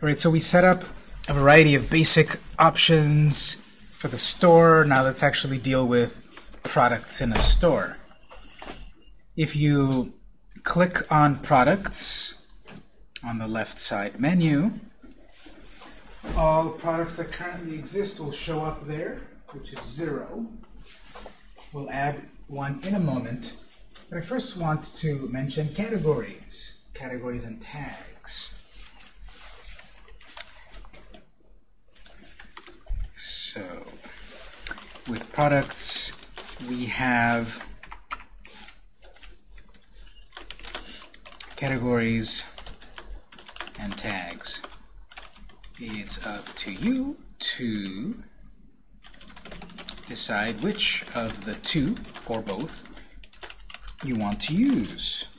All right, so we set up a variety of basic options for the store. Now let's actually deal with products in a store. If you click on products on the left side menu, all products that currently exist will show up there, which is zero. We'll add one in a moment. But I first want to mention categories, categories and tags. So, with products, we have categories and tags. It's up to you to decide which of the two, or both, you want to use.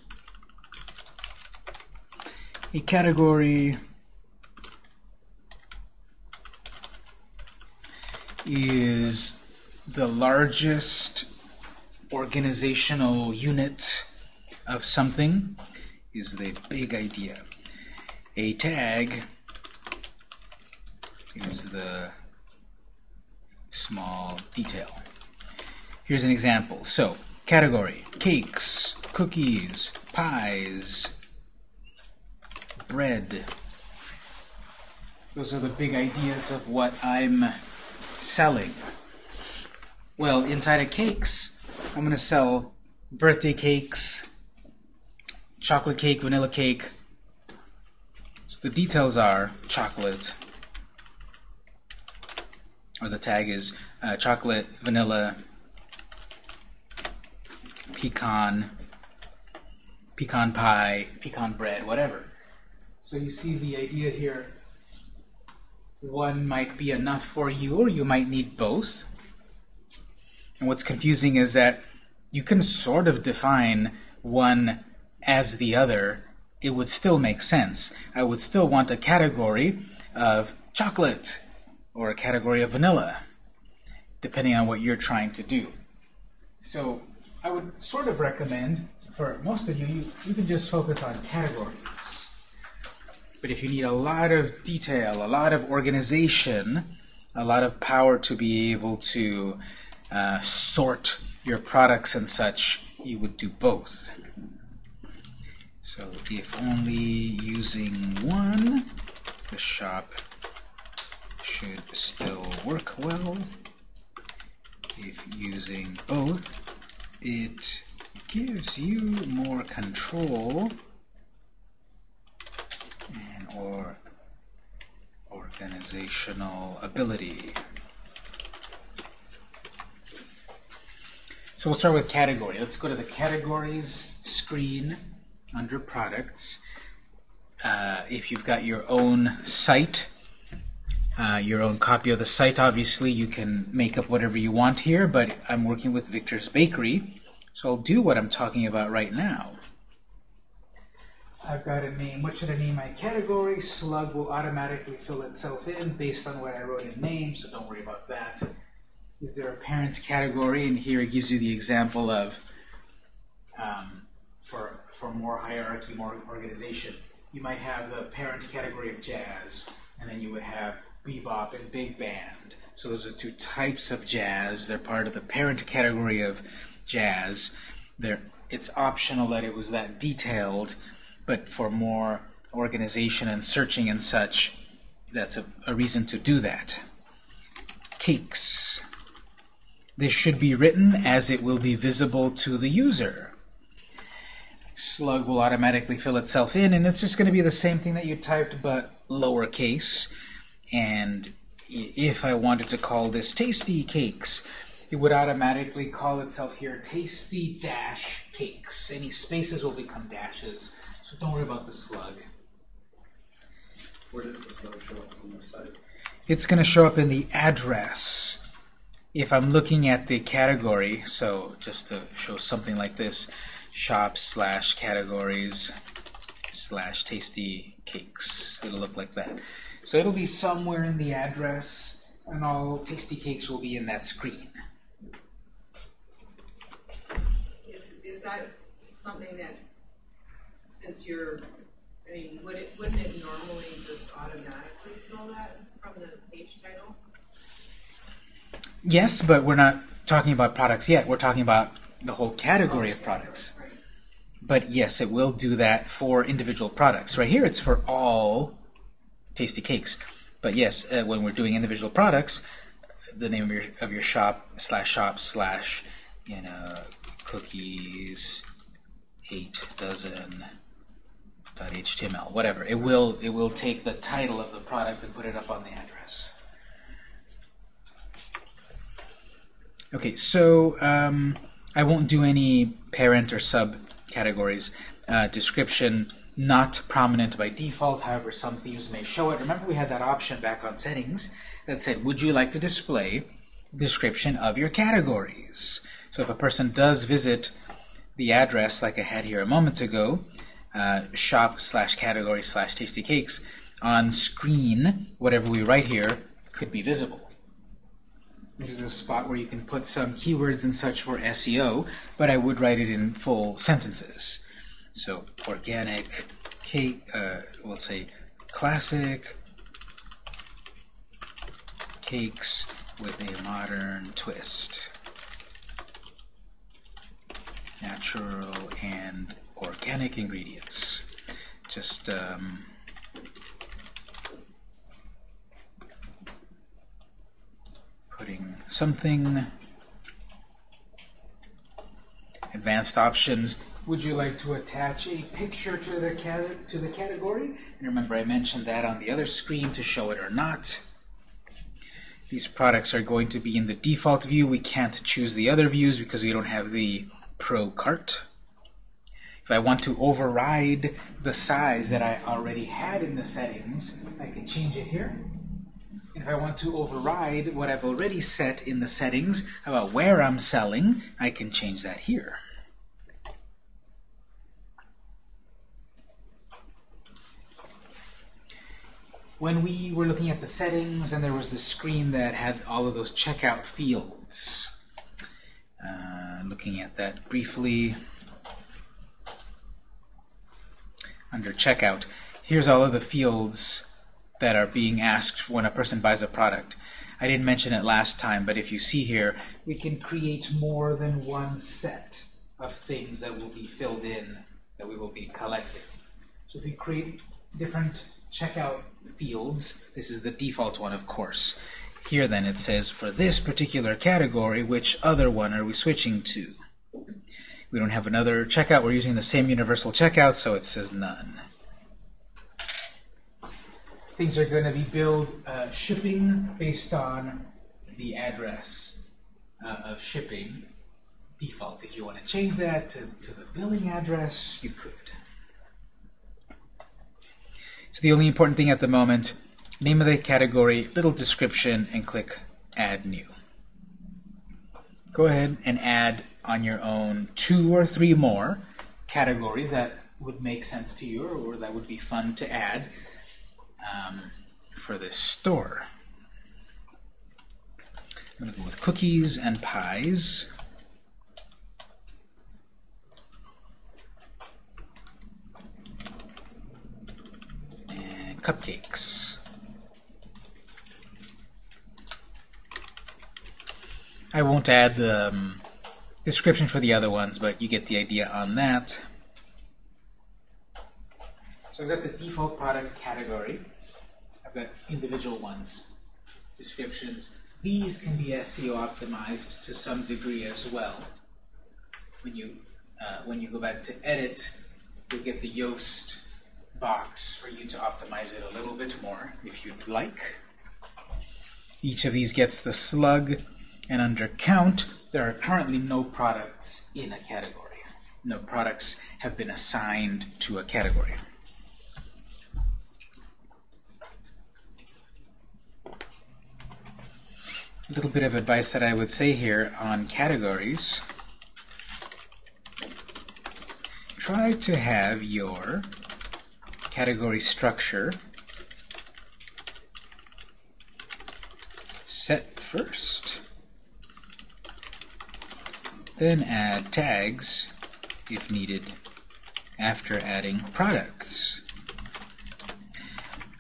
A category is the largest organizational unit of something is the big idea. A tag is the small detail. Here's an example. So, category, cakes, cookies, pies, bread. Those are the big ideas of what I'm selling. Well, inside of cakes, I'm going to sell birthday cakes, chocolate cake, vanilla cake. So the details are chocolate, or the tag is uh, chocolate, vanilla, pecan, pecan pie, pecan bread, whatever. So you see the idea here. One might be enough for you, or you might need both. And what's confusing is that you can sort of define one as the other. It would still make sense. I would still want a category of chocolate or a category of vanilla, depending on what you're trying to do. So I would sort of recommend, for most of you, you, you can just focus on categories. But if you need a lot of detail, a lot of organization, a lot of power to be able to uh, sort your products and such, you would do both. So if only using one, the shop should still work well. If using both, it gives you more control or organizational ability. So we'll start with category. Let's go to the categories screen under products. Uh, if you've got your own site, uh, your own copy of the site, obviously you can make up whatever you want here, but I'm working with Victor's Bakery, so I'll do what I'm talking about right now. I've got a name. What should I name my category? Slug will automatically fill itself in based on what I wrote in name, so don't worry about that. Is there a parent category? And here it gives you the example of um, for, for more hierarchy, more organization. You might have the parent category of jazz, and then you would have bebop and big band. So those are two types of jazz. They're part of the parent category of jazz. They're, it's optional that it was that detailed, but for more organization and searching and such, that's a, a reason to do that. Cakes. This should be written as it will be visible to the user. Slug will automatically fill itself in, and it's just going to be the same thing that you typed, but lowercase. And if I wanted to call this Tasty Cakes, it would automatically call itself here Tasty Dash Cakes. Any spaces will become dashes, so don't worry about the slug. Where does the slug show up on the site? It's going to show up in the address. If I'm looking at the category, so just to show something like this, shop slash categories slash tasty cakes. It'll look like that. So it'll be somewhere in the address, and all tasty cakes will be in that screen. Is, is that something that, since you're I mean, would it, wouldn't it normally just automatically fill that from the page title? Yes, but we're not talking about products yet. We're talking about the whole category of products. But yes, it will do that for individual products. Right here, it's for all tasty cakes. But yes, uh, when we're doing individual products, the name of your of your shop slash shop slash you know cookies eight dozen html whatever it will it will take the title of the product and put it up on the address. Okay, so um, I won't do any parent or sub categories. Uh, description not prominent by default, however some themes may show it. Remember we had that option back on settings that said, would you like to display description of your categories? So if a person does visit the address like I had here a moment ago, uh, shop slash category slash tasty cakes, on screen, whatever we write here could be visible. This is a spot where you can put some keywords and such for SEO, but I would write it in full sentences. So organic cake, uh, we'll say classic cakes with a modern twist. Natural and organic ingredients. Just um, putting something. Advanced options. Would you like to attach a picture to the cat to the category? And remember I mentioned that on the other screen to show it or not. These products are going to be in the default view. We can't choose the other views because we don't have the pro cart if I want to override the size that I already had in the settings I can change it here and if I want to override what I've already set in the settings about where I'm selling, I can change that here. When we were looking at the settings and there was this screen that had all of those checkout fields, uh, looking at that briefly, under checkout, here's all of the fields that are being asked for when a person buys a product. I didn't mention it last time, but if you see here, we can create more than one set of things that will be filled in, that we will be collecting. So if we create different checkout fields, this is the default one, of course. Here then it says, for this particular category, which other one are we switching to? We don't have another checkout, we're using the same universal checkout, so it says none things are going to be billed uh, shipping based on the address uh, of shipping default. If you want to change that to, to the billing address, you could. So the only important thing at the moment, name of the category, little description, and click Add New. Go ahead and add on your own two or three more categories that would make sense to you or that would be fun to add um, for this store. I'm going to go with cookies and pies. And cupcakes. I won't add the um, description for the other ones, but you get the idea on that. So I've got the default product category. I've got individual ones, descriptions. These can be SEO optimized to some degree as well. When you uh, when you go back to edit, you'll get the Yoast box for you to optimize it a little bit more if you'd like. Each of these gets the slug, and under count, there are currently no products in a category. No products have been assigned to a category. A little bit of advice that I would say here on categories. Try to have your category structure set first. Then add tags, if needed, after adding products.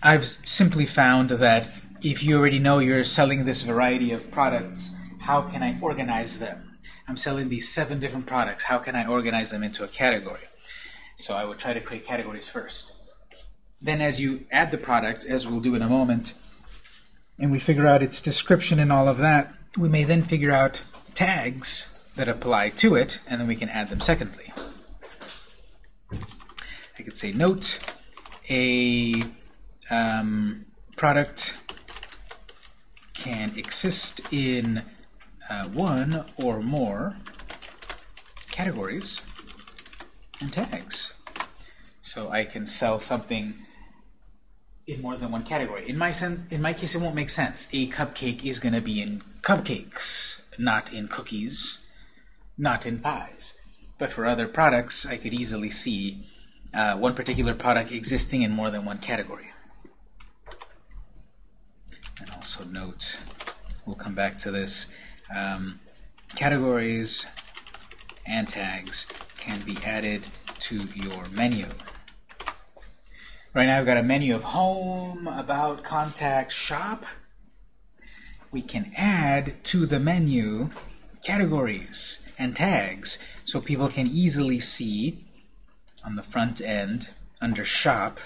I've simply found that if you already know you're selling this variety of products, how can I organize them? I'm selling these seven different products. How can I organize them into a category? So I would try to create categories first. Then as you add the product, as we'll do in a moment, and we figure out its description and all of that, we may then figure out tags that apply to it, and then we can add them secondly. I could say note a um, product can exist in uh, one or more categories and tags. So I can sell something in more than one category. In my in my case, it won't make sense. A cupcake is going to be in cupcakes, not in cookies, not in pies. But for other products, I could easily see uh, one particular product existing in more than one category. And also note, we'll come back to this, um, categories and tags can be added to your menu. Right now I've got a menu of home, about, contact, shop. We can add to the menu categories and tags so people can easily see on the front end under shop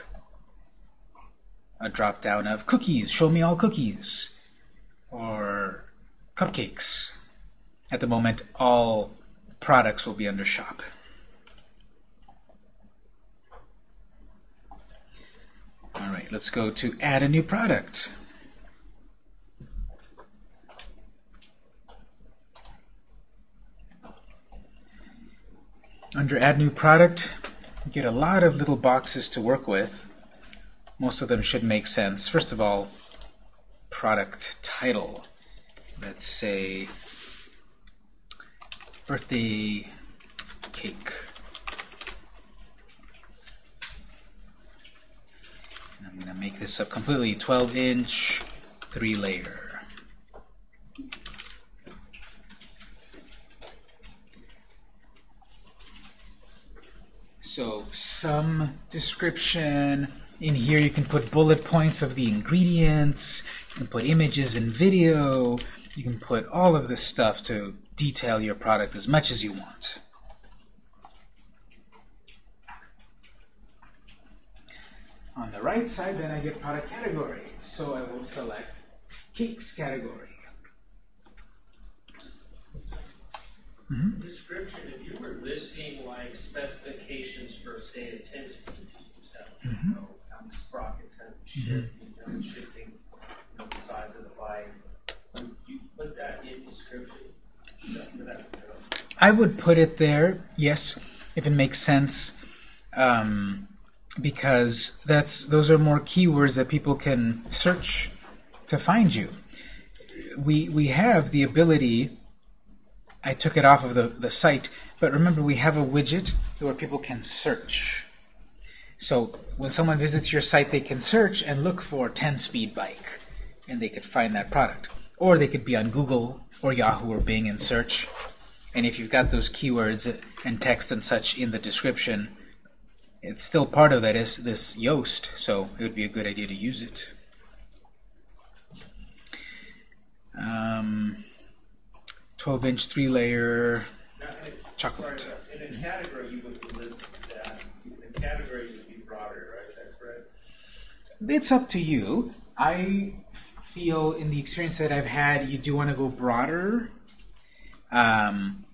a drop down of cookies, show me all cookies, or cupcakes. At the moment, all products will be under shop. All right, let's go to add a new product. Under add new product, you get a lot of little boxes to work with. Most of them should make sense. First of all, product title. Let's say birthday cake. I'm going to make this up completely 12 inch, three layer. So some description. In here you can put bullet points of the ingredients. You can put images and video. You can put all of this stuff to detail your product as much as you want. On the right side, then I get product category. So I will select cakes category. Mm-hmm. description, if you were listing like specifications for, say, a ten speed cell, you mm-hmm. know, how many sprockets have to shift, you know, shifting, you know, the size of the bike, would you put that in description? That- for that, you know, I would put it there, yes, if it makes sense, um, because that's those are more keywords that people can search to find you. We we have the ability. I took it off of the, the site, but remember we have a widget where people can search. So when someone visits your site, they can search and look for 10-speed bike, and they could find that product. Or they could be on Google or Yahoo or Bing and search. And if you've got those keywords and text and such in the description, it's still part of that is this Yoast, so it would be a good idea to use it. Um, 12 inch, three layer now, chocolate. Sorry, in a category, you would list that, in a category, would be broader, right, is that correct? It's up to you. I feel in the experience that I've had, you do want to go broader. Um,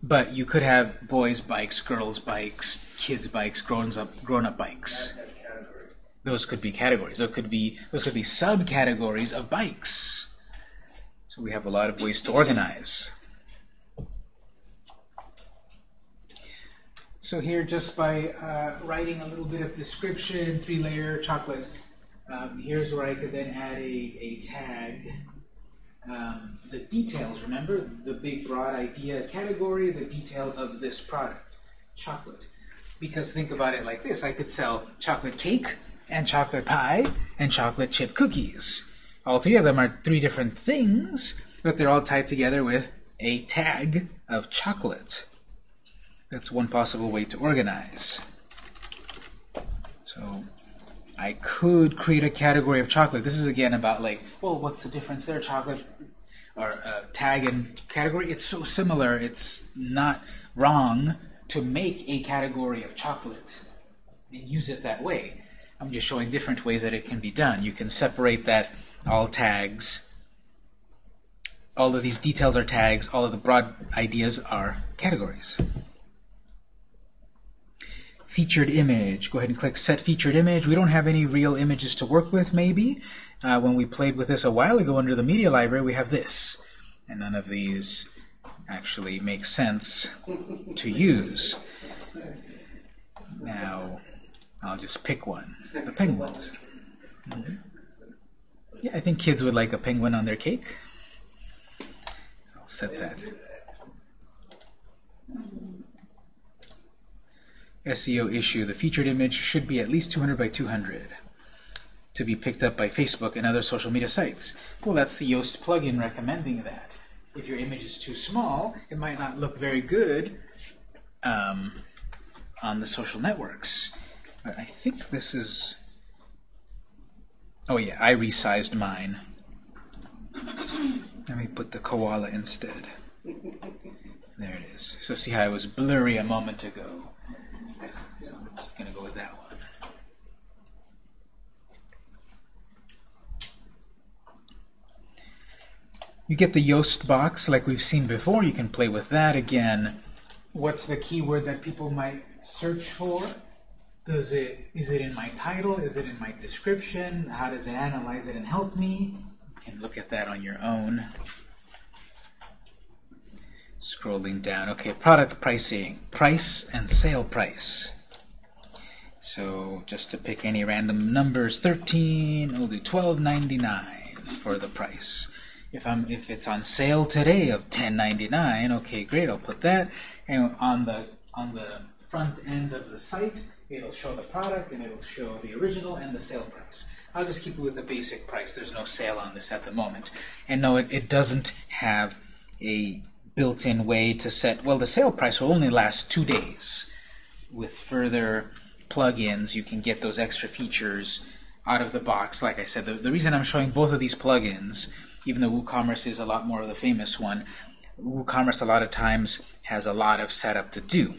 but you could have boys' bikes, girls' bikes, kids' bikes, grown up grown up bikes. Those could be categories. Those could be those could be subcategories of bikes. So we have a lot of ways to organize. So here, just by uh, writing a little bit of description, three-layer chocolate, um, here's where I could then add a, a tag. Um, the details, remember? The big broad idea category, the detail of this product, chocolate. Because think about it like this, I could sell chocolate cake and chocolate pie and chocolate chip cookies. All three of them are three different things, but they're all tied together with a tag of chocolate. That's one possible way to organize. So I could create a category of chocolate. This is again about like, well, what's the difference there? Chocolate or uh, tag and category. It's so similar. It's not wrong to make a category of chocolate and use it that way. I'm just showing different ways that it can be done. You can separate that all tags. All of these details are tags. All of the broad ideas are categories. Featured image. Go ahead and click Set Featured Image. We don't have any real images to work with, maybe. Uh, when we played with this a while ago under the Media Library, we have this. And none of these actually make sense to use. Now, I'll just pick one. The penguins. Mhm. Yeah, I think kids would like a penguin on their cake. I'll set that. SEO issue. The featured image should be at least 200 by 200 to be picked up by Facebook and other social media sites. Well, that's the Yoast plugin recommending that. If your image is too small, it might not look very good um, on the social networks. But I think this is... Oh yeah, I resized mine. Let me put the koala instead. There it is. So see how I was blurry a moment ago. So I'm just going to go with that one. You get the Yoast box like we've seen before. You can play with that again. What's the keyword that people might search for? Does it is it in my title? Is it in my description? How does it analyze it and help me? You can look at that on your own. Scrolling down. Okay, product pricing. Price and sale price. So just to pick any random numbers, 13, we'll do 12.99 for the price. If I'm if it's on sale today of 10.99, okay, great, I'll put that. And on the on the front end of the site, it'll show the product and it'll show the original and the sale price. I'll just keep it with the basic price. There's no sale on this at the moment. And no, it, it doesn't have a built-in way to set, well, the sale price will only last two days. With further plugins, you can get those extra features out of the box. Like I said, the, the reason I'm showing both of these plugins, even though WooCommerce is a lot more of the famous one, WooCommerce a lot of times has a lot of setup to do.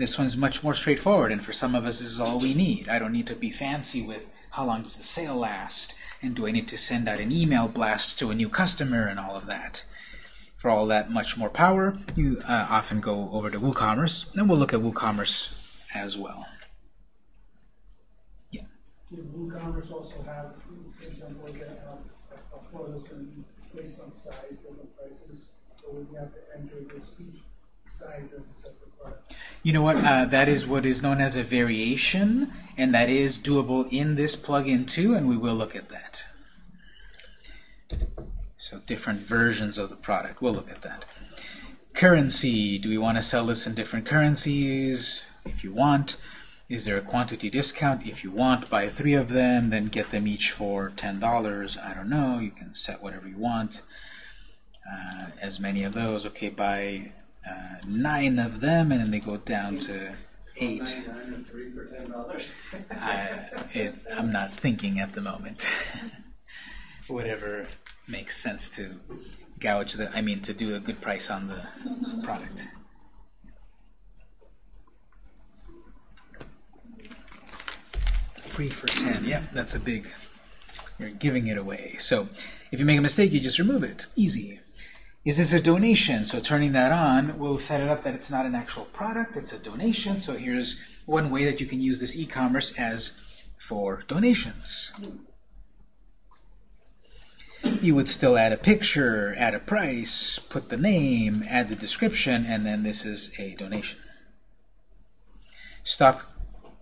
This one's much more straightforward, and for some of us, this is all we need. I don't need to be fancy with how long does the sale last, and do I need to send out an email blast to a new customer and all of that. For all that much more power, you uh, often go over to WooCommerce, and we'll look at WooCommerce as well. Yeah. Would WooCommerce also have, for example, like a, a, a is going to be based on size, different prices, or would you have to enter this each size as a separate product? You know what? Uh, that is what is known as a variation, and that is doable in this plugin too, and we will look at that. So different versions of the product. We'll look at that. Currency. Do we want to sell this in different currencies? If you want. Is there a quantity discount? If you want, buy three of them, then get them each for $10. I don't know. You can set whatever you want. Uh, as many of those. Okay, buy uh, nine of them, and then they go down to eight. I, it, I'm not thinking at the moment. Whatever makes sense to gouge the, I mean, to do a good price on the product. Three for ten. Yep, that's a big. You're giving it away. So if you make a mistake, you just remove it. Easy. Is this a donation? So turning that on, we'll set it up that it's not an actual product, it's a donation. So here's one way that you can use this e-commerce as for donations. You would still add a picture, add a price, put the name, add the description, and then this is a donation. Stock,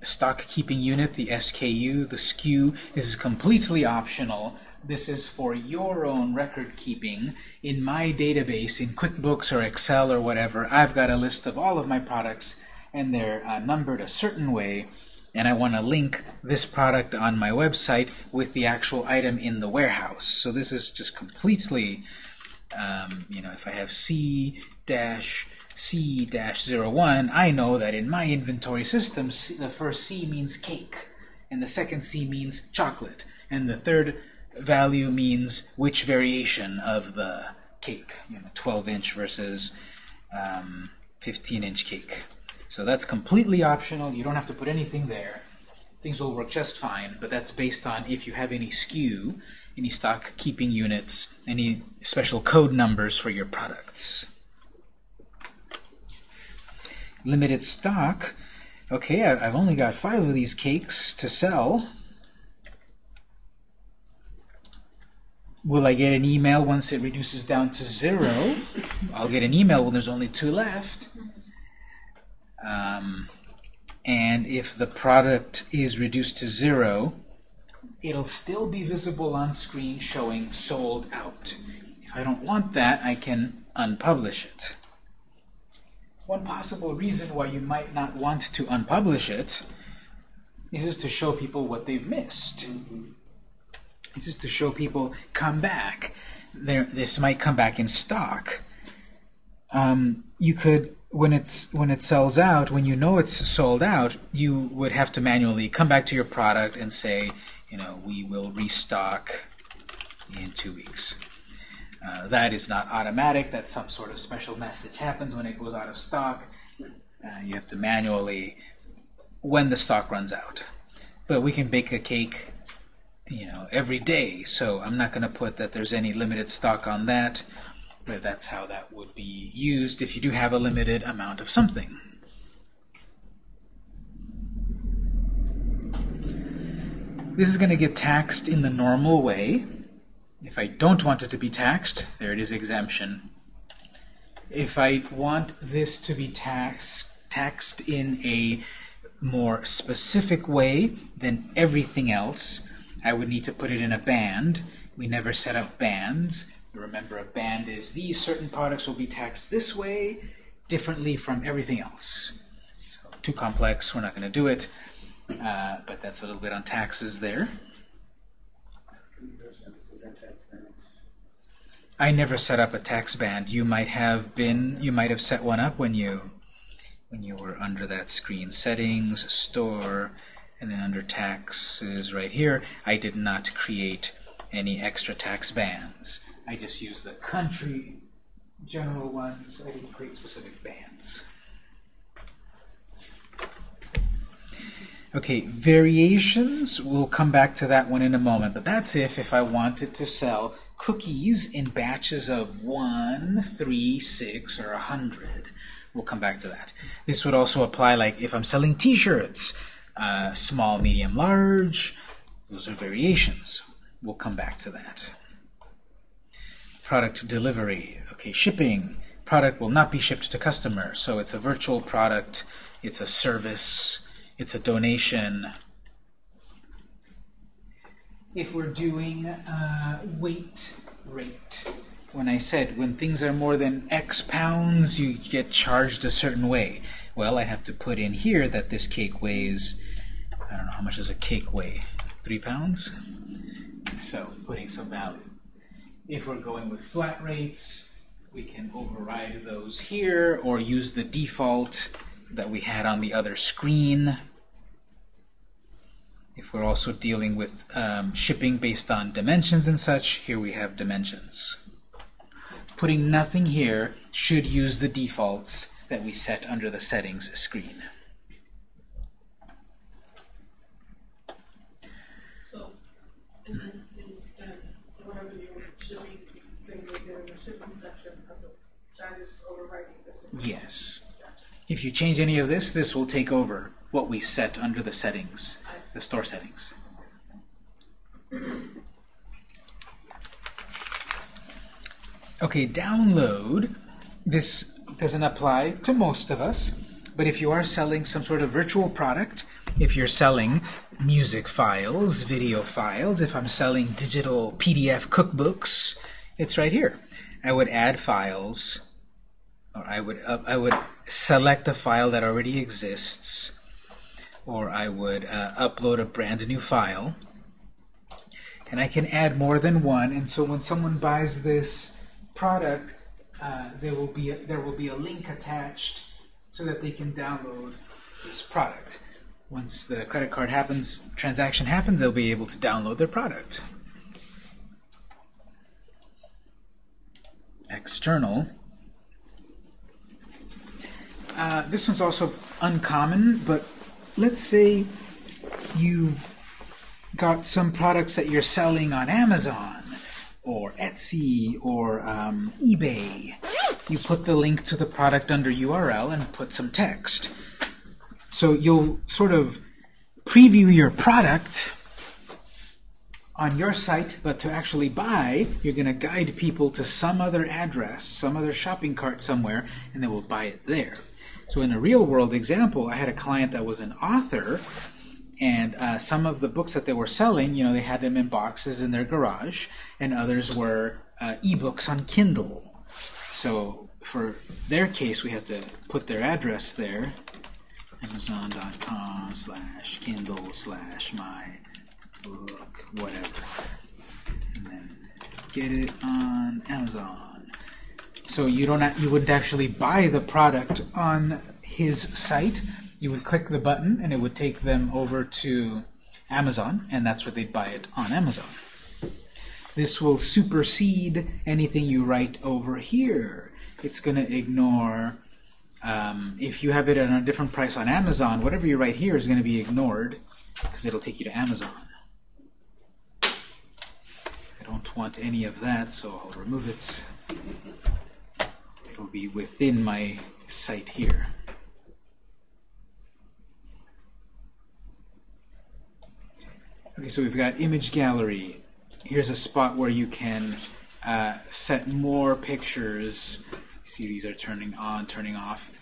stock keeping unit, the SKU, the SKU, this is completely optional. This is for your own record keeping. In my database, in QuickBooks or Excel or whatever, I've got a list of all of my products, and they're uh, numbered a certain way and I want to link this product on my website with the actual item in the warehouse. So this is just completely, um, you know, if I have C dash C dash zero one, I know that in my inventory system, C, the first C means cake, and the second C means chocolate, and the third value means which variation of the cake, you know, 12 inch versus um, 15 inch cake. So that's completely optional. You don't have to put anything there. Things will work just fine, but that's based on if you have any SKU, any stock keeping units, any special code numbers for your products. Limited stock. Okay, I've only got five of these cakes to sell. Will I get an email once it reduces down to zero? I'll get an email when there's only two left. Um, and if the product is reduced to zero, it'll still be visible on screen showing sold out. If I don't want that, I can unpublish it. One possible reason why you might not want to unpublish it is to show people what they've missed. It's just to show people, come back. There, this might come back in stock. Um, you could, when it's when it sells out, when you know it's sold out, you would have to manually come back to your product and say, you know, we will restock in two weeks. Uh, that is not automatic. That some sort of special message happens when it goes out of stock. Uh, you have to manually when the stock runs out. But we can bake a cake, you know, every day. So I'm not going to put that there's any limited stock on that. But that's how that would be used if you do have a limited amount of something. This is going to get taxed in the normal way. If I don't want it to be taxed, there it is exemption. If I want this to be tax, taxed in a more specific way than everything else, I would need to put it in a band. We never set up bands. Remember, a band is these certain products will be taxed this way, differently from everything else. So, too complex, we're not going to do it, uh, but that's a little bit on taxes there. I never set up a tax band. You might have been, you might have set one up when you when you were under that screen. Settings, store, and then under taxes right here, I did not create any extra tax bands. I just used the country general ones. I didn't create specific bands. Okay, variations, we'll come back to that one in a moment, but that's if if I wanted to sell cookies in batches of 1, 3, 6, or 100. We'll come back to that. This would also apply like if I'm selling t-shirts, uh, small, medium, large. Those are variations. We'll come back to that. Product delivery. Okay, shipping. Product will not be shipped to customer, so it's a virtual product, it's a service, it's a donation. If we're doing uh, weight rate, when I said when things are more than X pounds, you get charged a certain way. Well, I have to put in here that this cake weighs, I don't know, how much does a cake weigh? Three pounds? So, putting some value. If we're going with flat rates, we can override those here or use the default that we had on the other screen. If we're also dealing with um, shipping based on dimensions and such, here we have dimensions. Putting nothing here should use the defaults that we set under the settings screen. So, in this case, whatever shipping, thing right there in the shipping section of the, that is overwriting this. Yes. If you change any of this, this will take over what we set under the settings, the store settings. Okay, download. This doesn't apply to most of us, but if you are selling some sort of virtual product, if you're selling music files, video files, if I'm selling digital PDF cookbooks, it's right here. I would add files, or I would uh, I would select a file that already exists, or I would uh, upload a brand new file, and I can add more than one. And so when someone buys this product, uh, there will be a, there will be a link attached so that they can download this product. once the credit card happens, transaction happens, they'll be able to download their product. External. Uh, this one's also uncommon, but let's say you've got some products that you're selling on Amazon or Etsy or um, eBay. You put the link to the product under URL and put some text. So you'll sort of preview your product on your site, but to actually buy, you're going to guide people to some other address, some other shopping cart somewhere, and they will buy it there. So in a real world example, I had a client that was an author, and uh, some of the books that they were selling, you know, they had them in boxes in their garage, and others were uh, ebooks on Kindle. So for their case, we had to put their address there, amazon.com slash kindle slash my book, whatever. And then get it on Amazon. So you don't you wouldn't actually buy the product on his site. You would click the button and it would take them over to Amazon, and that's where they'd buy it on Amazon. This will supersede anything you write over here. It's going to ignore um, if you have it at a different price on Amazon, whatever you write here is going to be ignored because it'll take you to Amazon. I don't want any of that, so I'll remove it. It'll be within my site here. Okay, so we've got image gallery. Here's a spot where you can uh, set more pictures. See, these are turning on, turning off.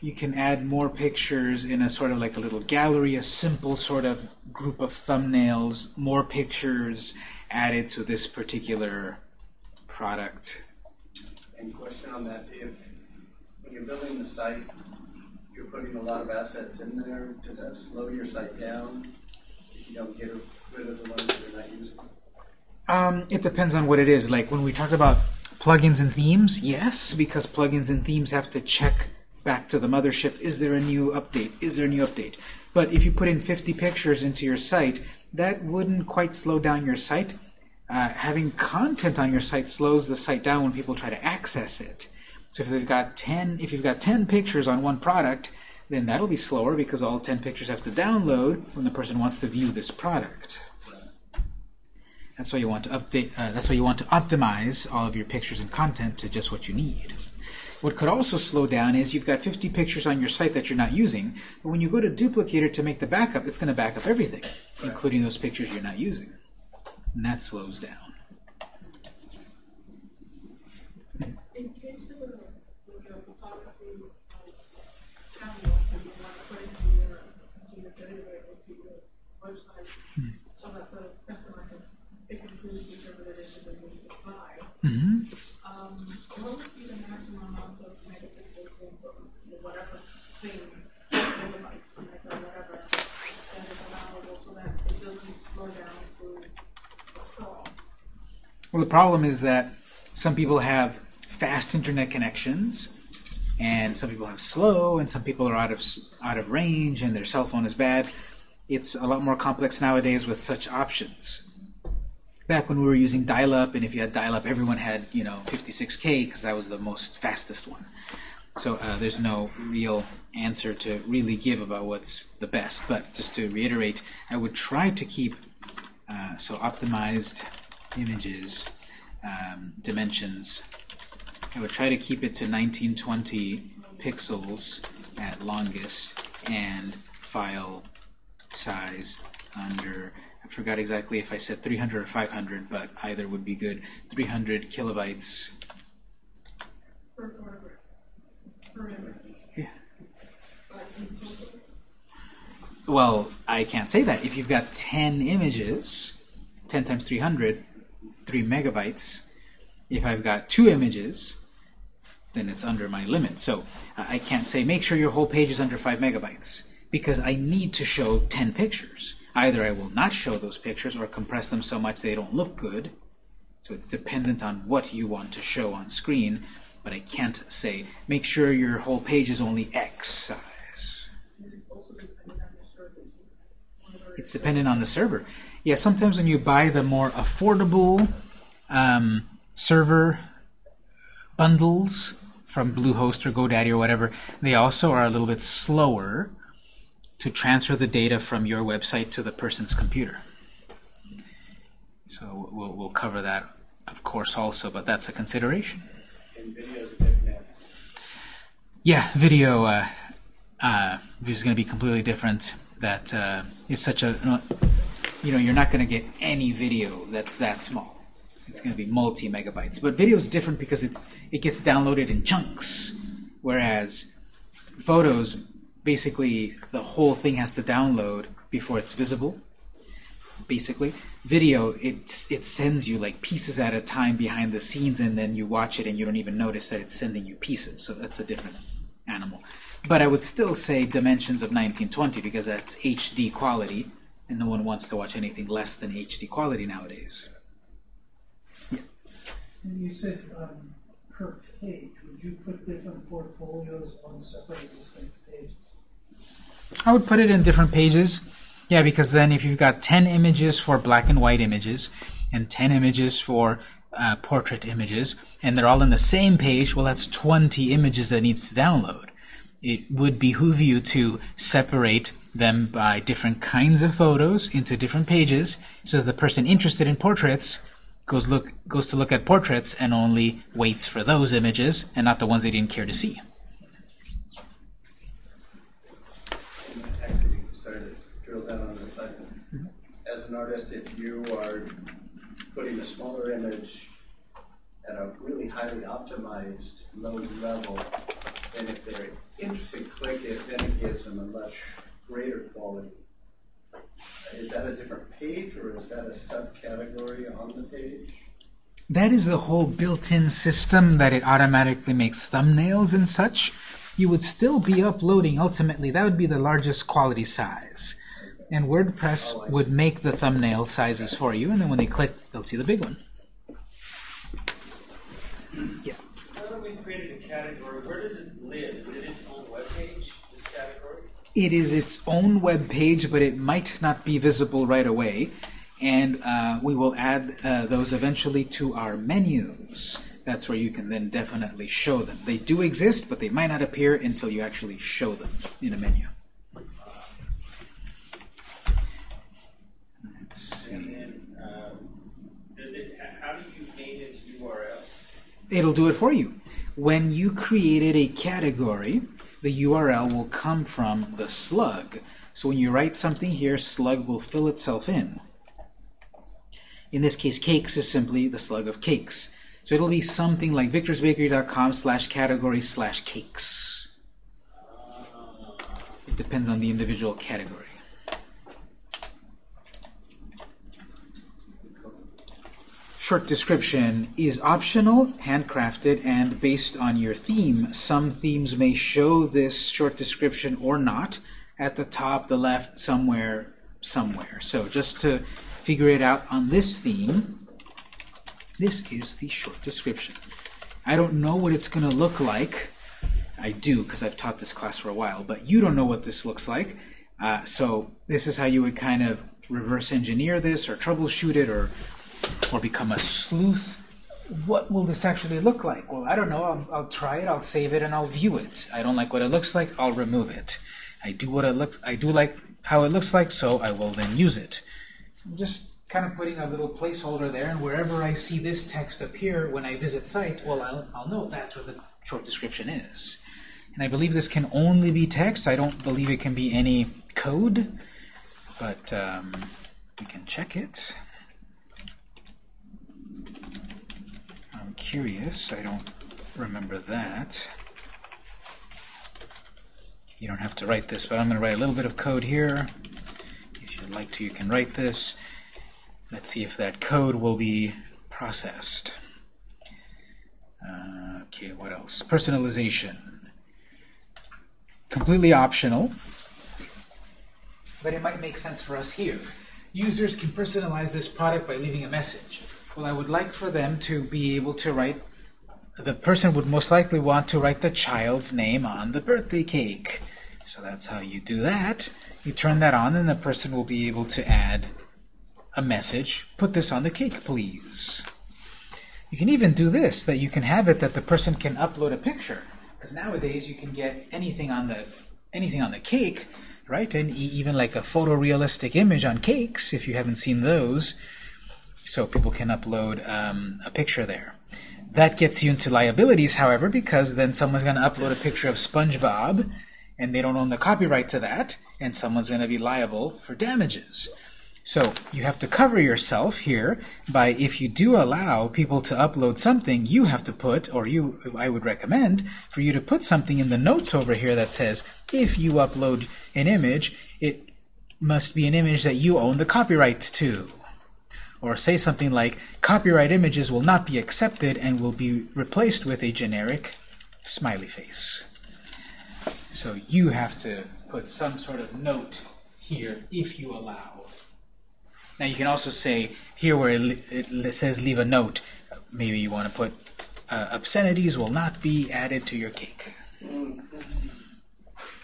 You can add more pictures in a sort of like a little gallery, a simple sort of group of thumbnails, more pictures added to this particular product. And question on that, if, when you're building the site, you're putting a lot of assets in there, does that slow your site down? You don't get rid of the ones that you're not using? Um, it depends on what it is. Like when we talk about plugins and themes, yes, because plugins and themes have to check back to the mothership, is there a new update? Is there a new update? But if you put in 50 pictures into your site, that wouldn't quite slow down your site. Uh, having content on your site slows the site down when people try to access it. So if they've got 10, if you've got 10 pictures on one product, then that'll be slower because all 10 pictures have to download when the person wants to view this product. That's why you want to update. Uh, that's why you want to optimize all of your pictures and content to just what you need. What could also slow down is you've got 50 pictures on your site that you're not using, but when you go to Duplicator to make the backup, it's going to back up everything, including those pictures you're not using. And that slows down. Buy. Mm-hmm. Um, the? Well, the problem is that some people have fast internet connections, and some people have slow, and some people are out of out of range, and their cell phone is bad. It's a lot more complex nowadays with such options. Back when we were using dial-up, and if you had dial-up, everyone had you know 56k because that was the most fastest one. So uh, there's no real answer to really give about what's the best. But just to reiterate, I would try to keep uh, so optimized images um, dimensions. I would try to keep it to 1920 pixels at longest and file size under. I forgot exactly if I said 300 or 500, but either would be good. 300 kilobytes. Yeah. Well, I can't say that. If you've got 10 images, 10 times 300, 3 megabytes. If I've got two images, then it's under my limit. So I can't say make sure your whole page is under 5 megabytes because I need to show 10 pictures. Either I will not show those pictures or compress them so much they don't look good. So it's dependent on what you want to show on screen, but I can't say make sure your whole page is only X size. it's dependent on the server. Yeah, sometimes when you buy the more affordable um, server bundles from Bluehost or GoDaddy or whatever, they also are a little bit slower to transfer the data from your website to the person's computer. So we'll, we'll cover that, of course, also, but that's a consideration. And videos are different now. Yeah, video uh, uh, is going to be completely different. That uh, is such a, you know, you're not going to get any video that's that small. It's going to be multi megabytes. But video is different because it's it gets downloaded in chunks, whereas photos, basically, the whole thing has to download before it's visible. Basically, video it it sends you like pieces at a time behind the scenes, and then you watch it and you don't even notice that it's sending you pieces. So that's a different animal. But I would still say dimensions of 1920 because that's HD quality, and no one wants to watch anything less than HD quality nowadays. And you said, um, per page, would you put different portfolios on separate distinct pages? I would put it in different pages. Yeah, because then if you've got 10 images for black and white images and 10 images for uh, portrait images, and they're all in the same page, well, that's 20 images that needs to download. It would behoove you to separate them by different kinds of photos into different pages so that the person interested in portraits goes look goes to look at portraits and only waits for those images and not the ones they didn't care to see. Artist, if you are putting a smaller image at a really highly optimized low level, and if they're interested, click it, then it gives them a much greater quality. Is that a different page or is that a subcategory on the page? That is the whole built-in system that it automatically makes thumbnails and such. You would still be uploading, ultimately, that would be the largest quality size. And WordPress would make the thumbnail sizes for you, and then when they click, they'll see the big one. Yeah. Now that we've created a category, where does it live? Is it its own webpage, this category? It is its own web page, but it might not be visible right away. And uh, we will add uh, those eventually to our menus. That's where you can then definitely show them. They do exist, but they might not appear until you actually show them in a menu. Let's see. And then, um, does it, h- how do you name its URL? It'll do it for you. When you created a category, the URL will come from the slug. So when you write something here, slug will fill itself in. In this case, cakes is simply the slug of cakes. So it'll be something like victorsbakery.com slash category slash cakes. It depends on the individual category. Short description is optional, handcrafted, and based on your theme. Some themes may show this short description or not at the top, the left, somewhere, somewhere. So just to figure it out on this theme, this is the short description. I don't know what it's going to look like. I do because I've taught this class for a while, but you don't know what this looks like. Uh, so this is how you would kind of reverse engineer this or troubleshoot it or or become a sleuth. What will this actually look like? Well, I don't know. I'll, I'll try it. I'll save it and I'll view it. I don't like what it looks like. I'll remove it. I do what it looks. I do like how it looks like, so I will then use it. I'm just kind of putting a little placeholder there, and wherever I see this text appear when I visit site, well, I'll, I'll know that's where the short description is. And I believe this can only be text. I don't believe it can be any code, but um, we can check it. I'm curious. I don't remember that. You don't have to write this, but I'm going to write a little bit of code here. If you'd like to, you can write this. Let's see if that code will be processed. Uh, okay, what else? Personalization. Completely optional, but it might make sense for us here. Users can personalize this product by leaving a message. Well, I would like for them to be able to write, the person would most likely want to write the child's name on the birthday cake. So that's how you do that. You turn that on, and the person will be able to add a message. Put this on the cake, please. You can even do this, that you can have it that the person can upload a picture. Because nowadays you can get anything on the anything on the cake, right? And even like a photorealistic image on cakes, if you haven't seen those. So people can upload um, a picture there. That gets you into liabilities, however, because then someone's going to upload a picture of SpongeBob, and they don't own the copyright to that, and someone's going to be liable for damages. So you have to cover yourself here by if you do allow people to upload something, you have to put, or you, I would recommend for you to put something in the notes over here that says if you upload an image, it must be an image that you own the copyright to. Or say something like copyright images will not be accepted and will be replaced with a generic smiley face. So you have to put some sort of note here if you allow. Now you can also say here where it, it says leave a note, maybe you want to put uh, obscenities will not be added to your cake.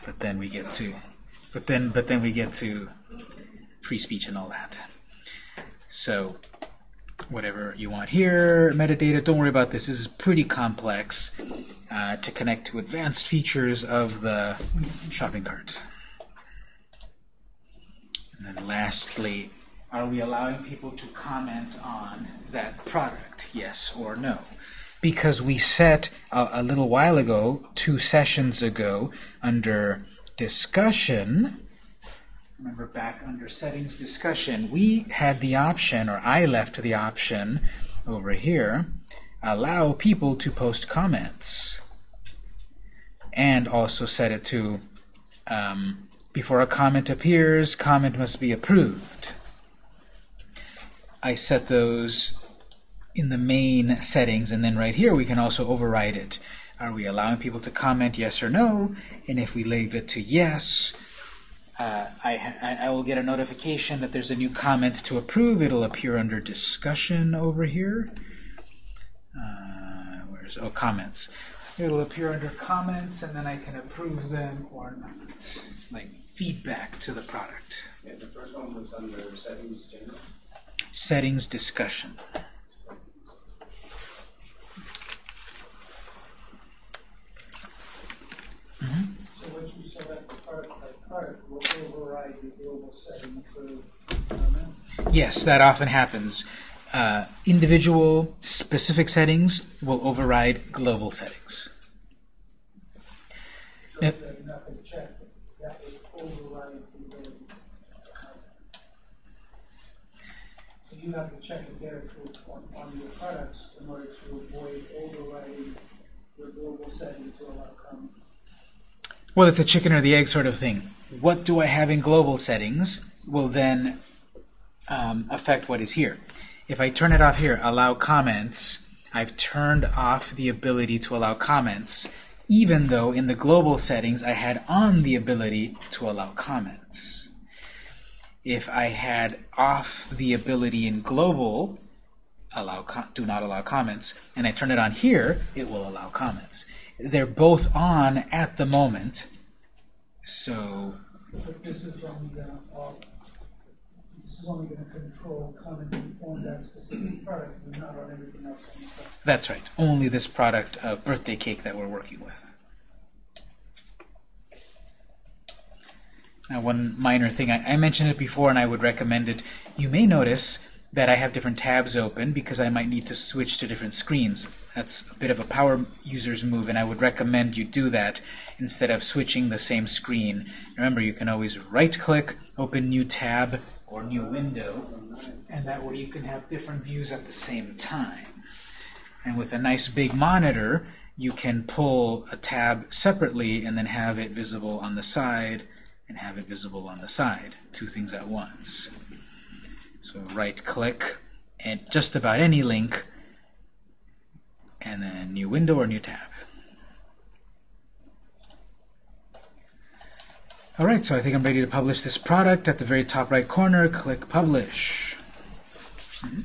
But then we get to, but then but then we get to free speech and all that. So whatever you want here, metadata. Don't worry about this. This is pretty complex uh, to connect to advanced features of the shopping cart. And then lastly, are we allowing people to comment on that product, yes or no? Because we set a, a little while ago, two sessions ago, under discussion, remember back under settings discussion, we had the option, or I left the option over here, allow people to post comments. And also set it to um, before a comment appears, comment must be approved. I set those in the main settings, and then right here we can also override it. Are we allowing people to comment yes or no? And if we leave it to yes, uh, I, I, will get a notification that there's a new comment to approve. It'll appear under discussion over here. Uh, where's oh comments? It'll appear under comments, and then I can approve them or not, like feedback to the product. Yeah, the first one was under settings general. Settings discussion. So once you select the product by will override the global setting for? Yes, that often happens. Uh, individual specific settings will override global settings. So if you have checked, override to. So you have to check it to, on, on your products in order to avoid overriding your global setting to allow comments. Well, it's a chicken or the egg sort of thing. What do I have in global settings will then um, affect what is here. If I turn it off here, allow comments, I've turned off the ability to allow comments, even though in the global settings I had on the ability to allow comments. If I had off the ability in global, allow do not allow comments, and I turn it on here, it will allow comments. They're both on at the moment, so But this is only gonna, uh, this is only gonna control commenting on that specific product, and not on everything else on the site. That's right. Only this product, uh, birthday cake that we're working with. Now, one minor thing, I, I mentioned it before and I would recommend it. You may notice that I have different tabs open because I might need to switch to different screens. That's a bit of a power user's move, and I would recommend you do that instead of switching the same screen. Remember, you can always right-click, open New Tab or New Window, and that way you can have different views at the same time. And with a nice big monitor, you can pull a tab separately and then have it visible on the side and have it visible on the side. Two things at once. So right click and just about any link and then new window or new tab. Alright, so I think I'm ready to publish this product. At the very top right corner, click publish. On the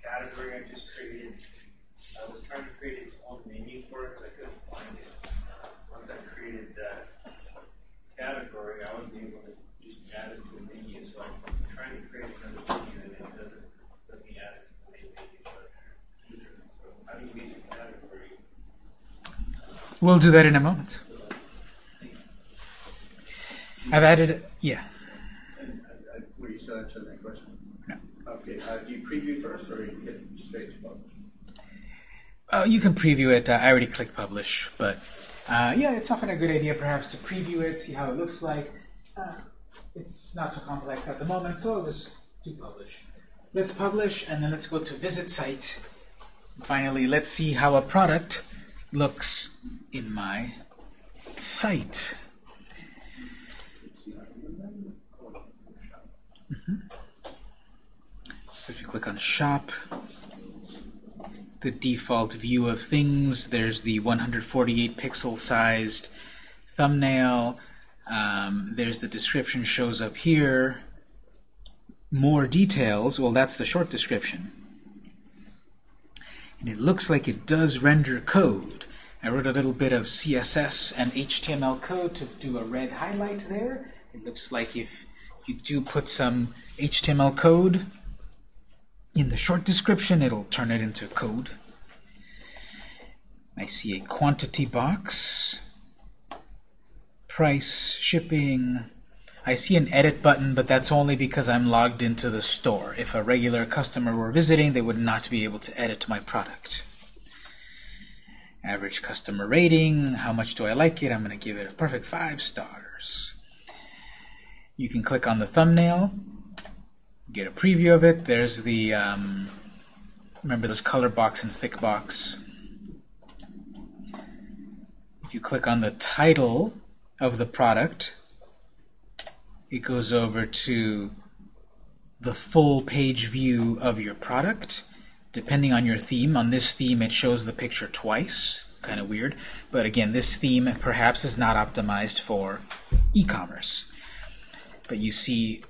category I just created, I was trying to create its own menu for it, but I couldn't find it. Once I created that category, I wasn't able to just We'll do that in a moment. I've added, yeah. Were you still answering that question? No. Okay, uh, do you preview first or you get straight to publish? Uh, you can preview it. Uh, I already clicked publish, but uh, yeah, it's often a good idea perhaps to preview it, see how it looks like. Uh, it's not so complex at the moment, so I'll just do publish. Let's publish, and then let's go to visit site. Finally, let's see how a product looks in my site. The corner. So if you click on shop, the default view of things, there's the 148 pixel sized thumbnail. Um, there's the description shows up here. More details, well that's the short description. And it looks like it does render code. I wrote a little bit of CSS and HTML code to do a red highlight there. It looks like if you do put some HTML code in the short description, it'll turn it into code. I see a quantity box, price, shipping. I see an edit button, but that's only because I'm logged into the store. If a regular customer were visiting, they would not be able to edit my product. Average customer rating, how much do I like it? I'm going to give it a perfect five stars. You can click on the thumbnail, get a preview of it. There's the, um, remember this color box and thick box. If you click on the title of the product, it goes over to the full page view of your product. Depending on your theme, on this theme it shows the picture twice, kind of weird. But again, this theme perhaps is not optimized for e-commerce. But you see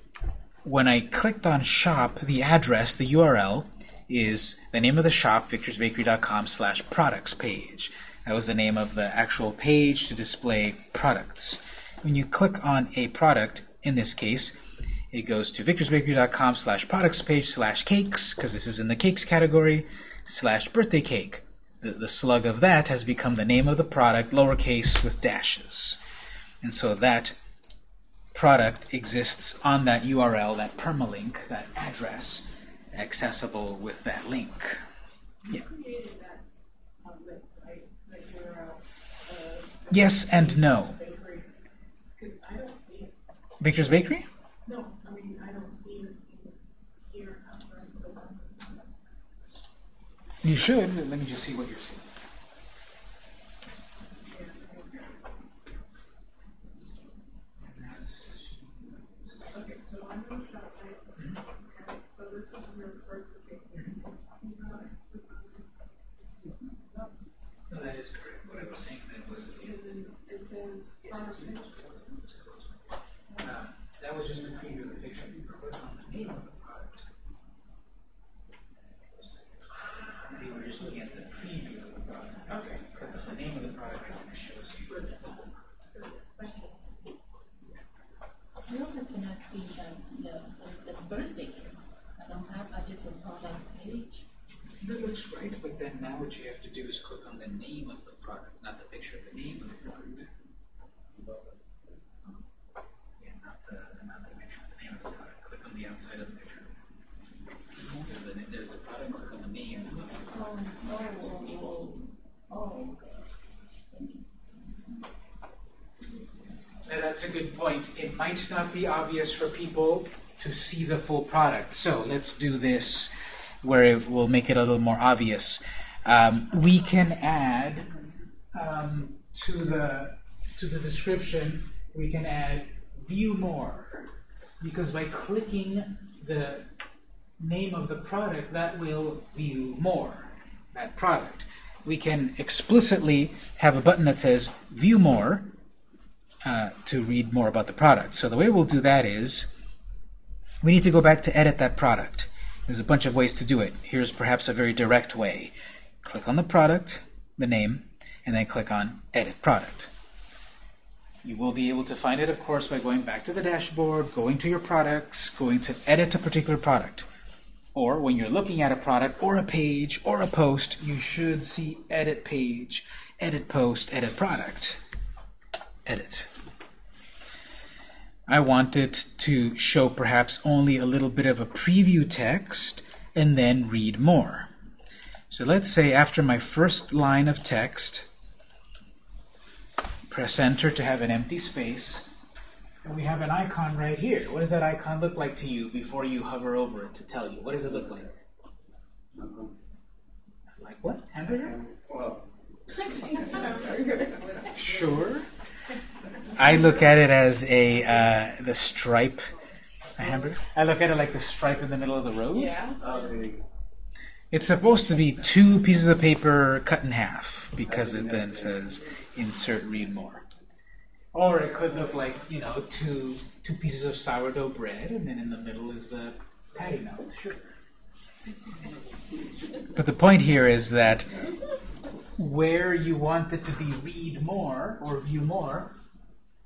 when I clicked on shop, the address, the URL, is the name of the shop, victorsbakery.com slash products page. That was the name of the actual page to display products. When you click on a product, in this case, it goes to victorsbakery.com slash products page slash cakes, because this is in the cakes category, slash birthday cake. The, the slug of that has become the name of the product, lowercase with dashes. And so that product exists on that URL, that permalink, that address, accessible with that link. You created that, link, right, that URL, uh. Yes and no. Bakery, cause I don't see it, Victor's Bakery? no, I mean, I don't see it here, I'm trying to go on. You should. Let me just see what you're seeing. Okay, so I'm gonna shop right, okay, so this is your first bakery. No, that is correct. What I was saying then was And then it says pharmacy, uh, that was just a preview of the picture. You click on the name of the product. We were just looking at the preview of the product. Okay. Click on the name of the product and it shows you. I also cannot see the, the, the, the birthday cake. I don't have, I just have product page. That looks right, but then now what you have to do is click on the name of the product, not the picture, the name of the product. Yeah, not the, not the picture, the name of the product. Click on the outside of the picture. There's the, there's the product, click on the name. Oh, oh, oh, oh, thank you. Now that's a good point. It might not be obvious for people to see the full product. So let's do this where it will make it a little more obvious. Um, we can add um, to the to the description. We can add view more because by clicking the name of the product, that will view more that product. We can explicitly have a button that says view more uh, to read more about the product. So the way we'll do that is we need to go back to edit that product. There's a bunch of ways to do it. Here's perhaps a very direct way. Click on the product, the name, and then click on Edit Product. You will be able to find it, of course, by going back to the dashboard, going to your products, going to edit a particular product. or when you're looking at a product or a page or a post, you should see edit page, edit post, edit product. Edit. I want it to show perhaps only a little bit of a preview text and then read more. So let's say after my first line of text, press enter to have an empty space, and we have an icon right here. What does that icon look like to you before you hover over it to tell you? What does it look like? Like what? Hamburger? Well, Sure. I look at it as a uh, the stripe. A hamburger. I look at it like the stripe in the middle of the road. Yeah. It's supposed to be two pieces of paper cut in half because it then says insert read more. Or it could look like, you know, two two pieces of sourdough bread and then in the middle is the patty melt. Sure. But the point here is that where you want it to be read more or view more,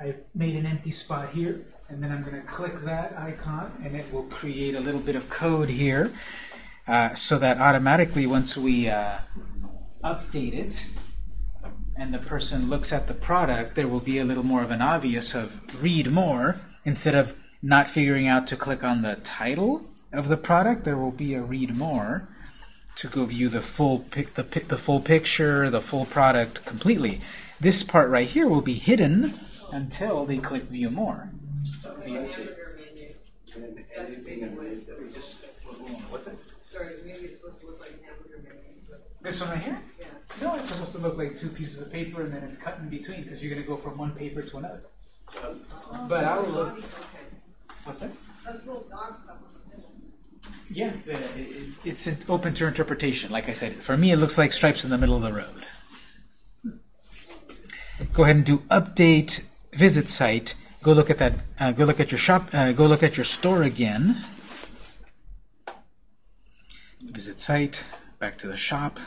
I made an empty spot here and then I'm going to click that icon and it will create a little bit of code here uh, so that automatically once we uh, update it and the person looks at the product, there will be a little more of an obvious of read more instead of not figuring out to click on the title of the product. There will be a read more to go view the full pic, the pic, the full picture, the full product completely. This part right here will be hidden until they click view more. Yes. and anything underneath that we just What's it? Sorry, it's supposed to look like hamburger menu, so, This one right here? yeah. No, it's supposed to look like two pieces of paper and then it's cut in between because you're going to go from one paper to another. But I'll look. Okay. What's that? Yeah, it's in- open to interpretation. Like I said, for me, it looks like stripes in the middle of the road. Go ahead and do update visit site. Go look at that. Uh, go look at your shop. Uh, go look at your store again. Visit site. Back to the shop.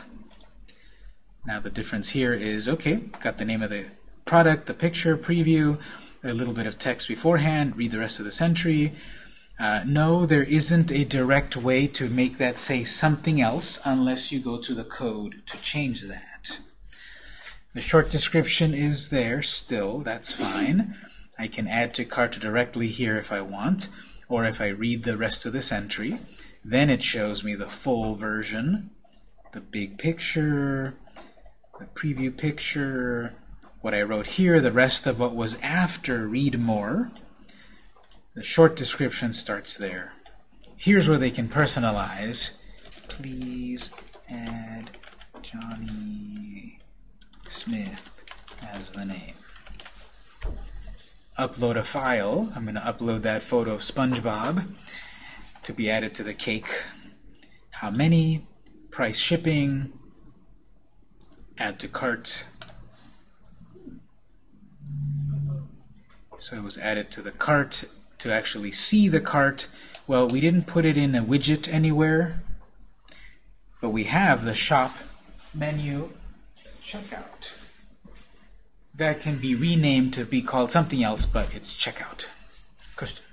Now the difference here is okay. Got the name of the product, the picture, preview, a little bit of text beforehand. Read the rest of this entry. Uh, no, there isn't a direct way to make that say something else unless you go to the code to change that. The short description is there still, that's fine. I can add to cart directly here if I want, or if I read the rest of this entry, then it shows me the full version, the big picture, the preview picture, what I wrote here, the rest of what was after read more. The short description starts there. Here's where they can personalize. Please add Johnny Smith as the name. Upload a file. I'm going to upload that photo of SpongeBob to be added to the cake. How many? Price shipping. Add to cart. So it was added to the cart to actually see the cart. Well, we didn't put it in a widget anywhere, but we have the shop menu checkout. That can be renamed to be called something else, but it's checkout. Question.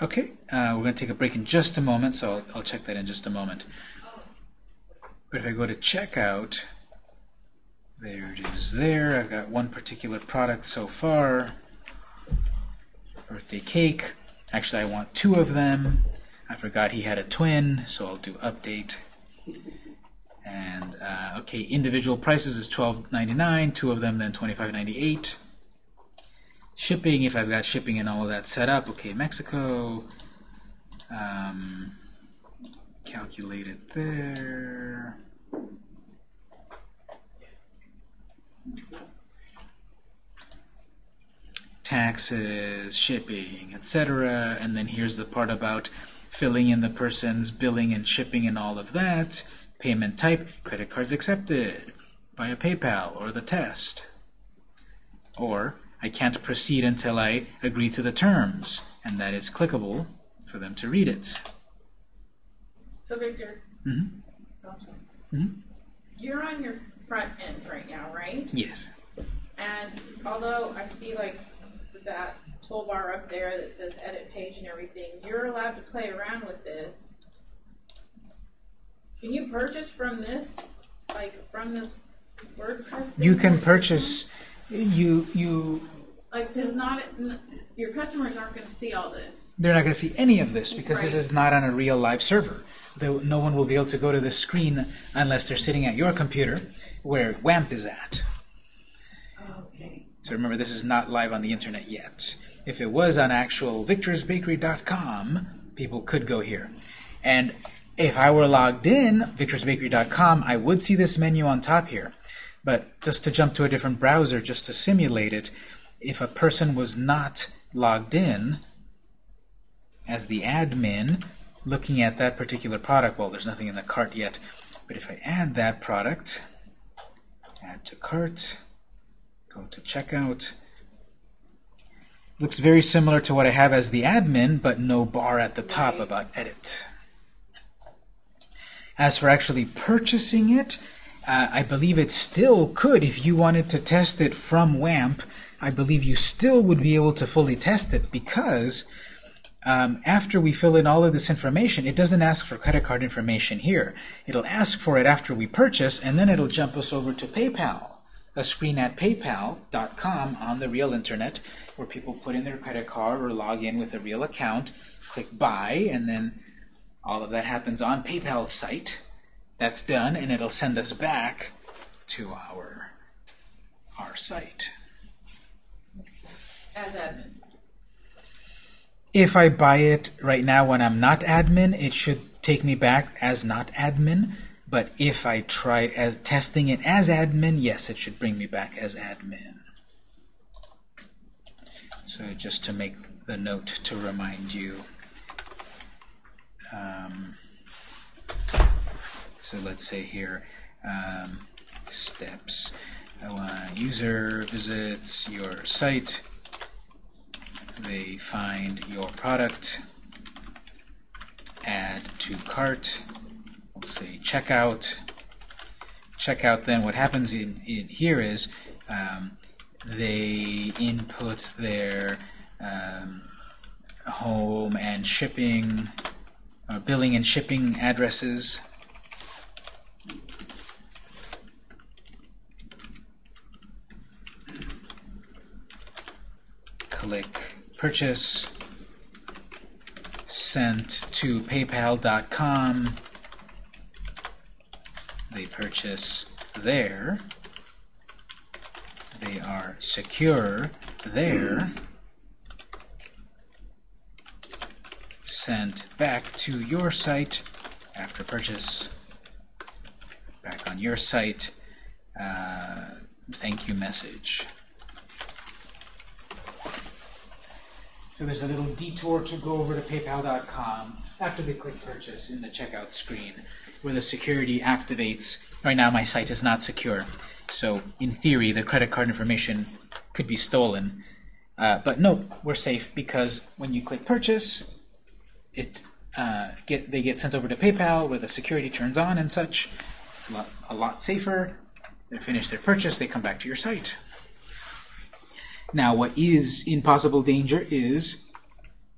Okay, uh, we're going to take a break in just a moment, so I'll, I'll check that in just a moment. But if I go to checkout, there it is there. I've got one particular product so far. Birthday cake. Actually, I want two of them. I forgot he had a twin, so I'll do update. And, uh, okay, individual prices is $12.99, two of them then $25.98. Shipping, if I've got shipping and all of that set up, okay, Mexico. Um, calculate it there. Taxes, shipping, etc. And then here's the part about filling in the person's billing and shipping and all of that. Payment type, credit cards accepted via PayPal or the test. Or I can't proceed until I agree to the terms, and that is clickable for them to read it. So Victor. Mhm. Oh, I'm sorry. You're on your front end right now, right? Yes. And although I see like that toolbar up there that says edit page and everything. You're allowed to play around with this. Can you purchase from this, like from this WordPress? thing? You can purchase, you, you, Like, does not, your customers aren't gonna see all this. they're not going to see any of this because this is not on a real live server. No one will be able to go to the screen unless they're sitting at your computer where WAMP is at. Okay. So remember, this is not live on the internet yet. If it was on actual victorsbakery.com, people could go here. And if I were logged in, victorsbakery.com, I would see this menu on top here. But just to jump to a different browser, just to simulate it, if a person was not logged in as the admin, looking at that particular product, well, there's nothing in the cart yet, but if I add that product, add to cart, go to checkout. Looks very similar to what I have as the admin, but no bar at the top about edit. As for actually purchasing it, uh, I believe it still could, if you wanted to test it from WAMP, I believe you still would be able to fully test it because um, after we fill in all of this information, it doesn't ask for credit card information here. It'll ask for it after we purchase, and then it'll jump us over to PayPal, a screen at paypal.com on the real internet, where people put in their credit card or log in with a real account, click buy, and then all of that happens on PayPal's site. That's done, and it'll send us back to our our site. As admin. If I buy it right now when I'm not admin, it should take me back as not admin. But if I try as testing it as admin, yes, it should bring me back as admin. So just to make the note to remind you. Um, so let's say here, um, steps. Want user visits your site they find your product, add to cart, we'll say checkout. Checkout then, what happens in, in here is um, they input their um, home and shipping, uh, billing and shipping addresses. Click purchase sent to paypal.com they purchase there. They are secure there. Sent back to your site after purchase. Back on your site. Uh, thank you message So there's a little detour to go over to paypal.com after they click purchase in the checkout screen where the security activates. Right now my site is not secure. So in theory the credit card information could be stolen. Uh, but no, we're safe because when you click purchase, it uh, get they get sent over to PayPal where the security turns on and such. It's a lot, a lot safer. They finish their purchase, they come back to your site. Now, what is in possible danger is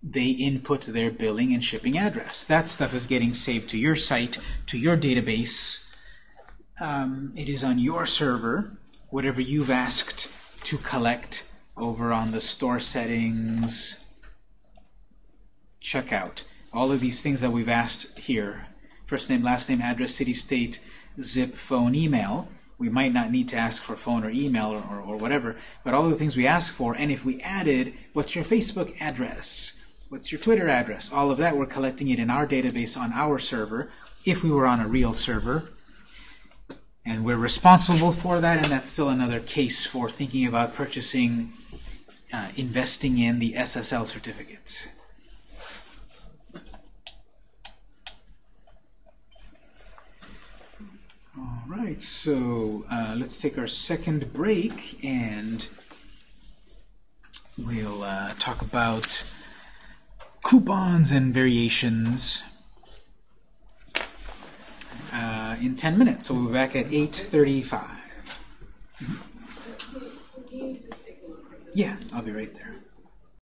they input their billing and shipping address. That stuff is getting saved to your site, to your database. Um, it is on your server, whatever you've asked to collect over on the store settings, checkout. All of these things that we've asked here, first name, last name, address, city, state, zip, phone, email, we might not need to ask for phone or email or, or, or, whatever, but all the things we ask for, and if we added, what's your Facebook address? What's your Twitter address? All of that, we're collecting it in our database on our server, if we were on a real server. And we're responsible for that, and that's still another case for thinking about purchasing, uh, investing in the SSL certificate. All right, so uh, let's take our second break and we'll uh, talk about coupons and variations uh, in 10 minutes. So we'll be back at 8.35. Can you just take a look at this? Yeah, I'll be right there.